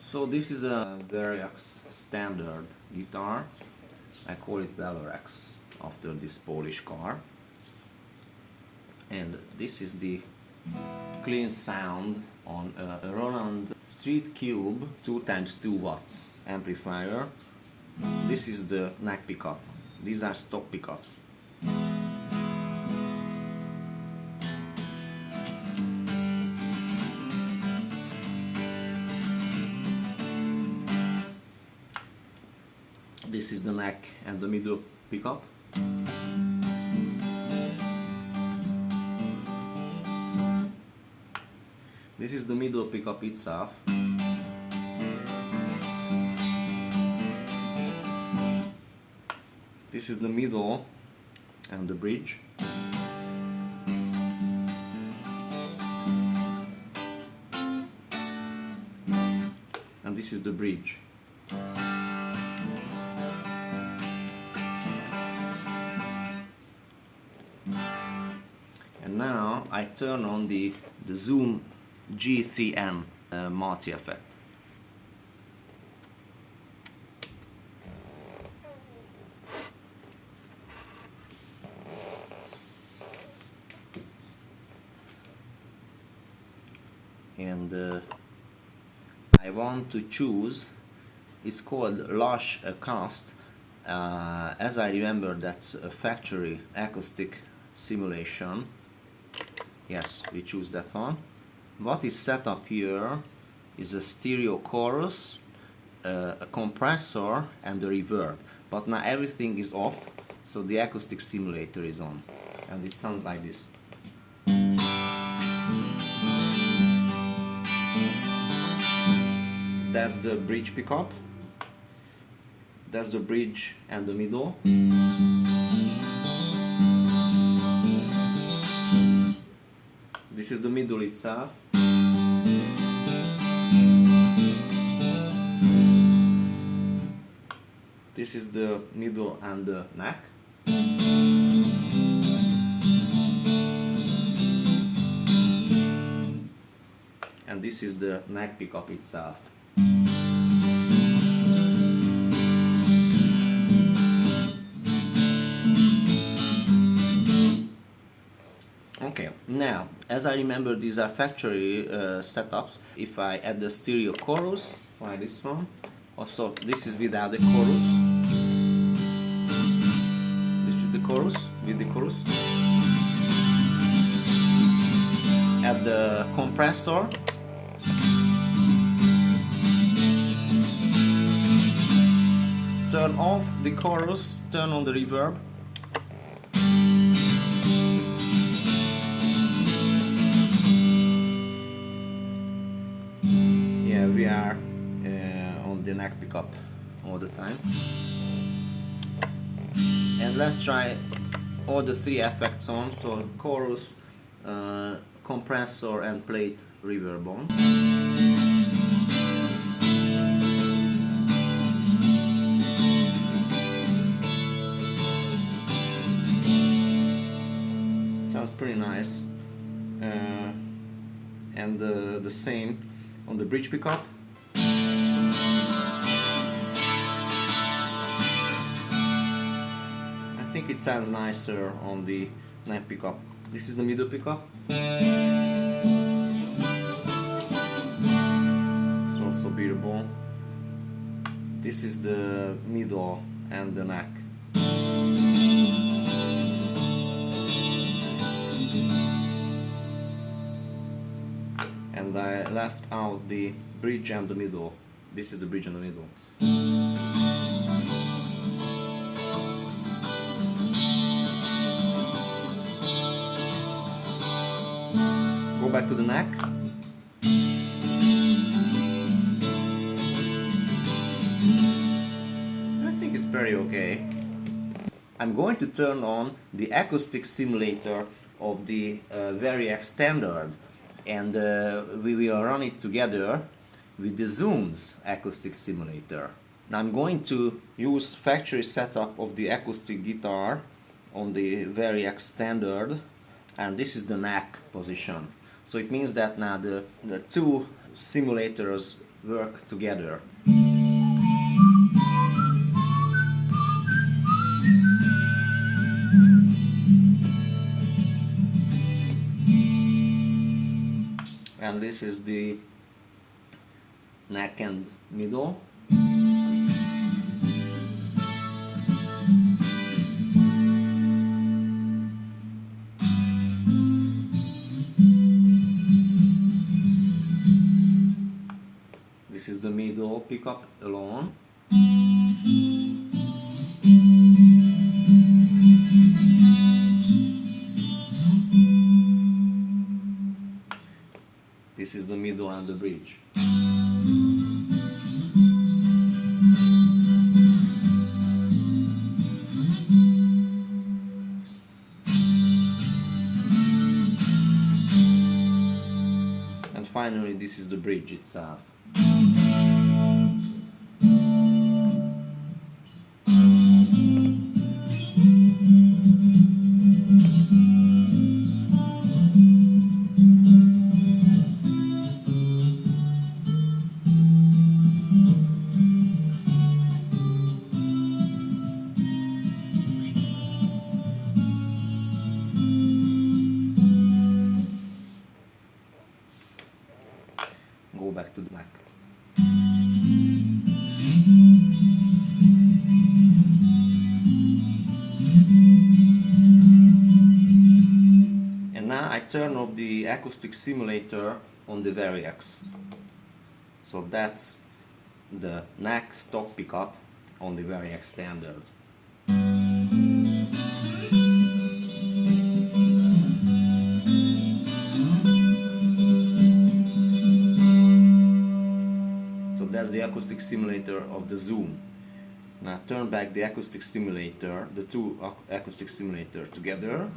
So this is a Variax standard guitar. I call it Velorex after this Polish car. And this is the clean sound on a Roland Street Cube 2 times 2 watts amplifier. This is the neck pickup. These are stock pickups. This is the neck and the middle pickup. This is the middle pickup itself. This is the middle and the bridge. And this is the bridge. And now I turn on the, the Zoom G3N uh, multi effect. And uh, I want to choose, it's called Lush Cast. Uh, as I remember, that's a factory acoustic simulation. Yes, we choose that one what is set up here is a stereo chorus, uh, a compressor and a reverb. But now everything is off, so the acoustic simulator is on. And it sounds like this. That's the bridge pickup. That's the bridge and the middle. This is the middle itself. This is the middle and the neck. And this is the neck pickup itself. As I remember these are factory uh, setups, if I add the stereo chorus, like this one, also this is without the chorus, this is the chorus, with the chorus, add the compressor, turn off the chorus, turn on the reverb, we are uh, on the neck pickup all the time. And let's try all the three effects on. So chorus uh, compressor and plate reverb on sounds pretty nice. Uh, and uh, the same on the bridge pickup. I think it sounds nicer on the neck pickup. This is the middle pickup. It's also beautiful. This is the middle and the neck. And I left out the bridge and the middle. This is the bridge and the middle. Go back to the neck. I think it's very okay. I'm going to turn on the acoustic simulator of the uh, Standard and uh, we will run it together with the Zoom's acoustic simulator. Now I'm going to use factory setup of the acoustic guitar on the Variax standard and this is the neck position. So it means that now the, the two simulators work together. And this is the neck and middle. This is the middle pickup alone. This is the middle and the bridge. And finally this is the bridge itself. Go back to the black. And now I turn off the acoustic simulator on the Variax. So that's the neck stop pickup on the Variax standard. That's the acoustic simulator of the Zoom. Now turn back the acoustic simulator, the two ac- acoustic simulator together.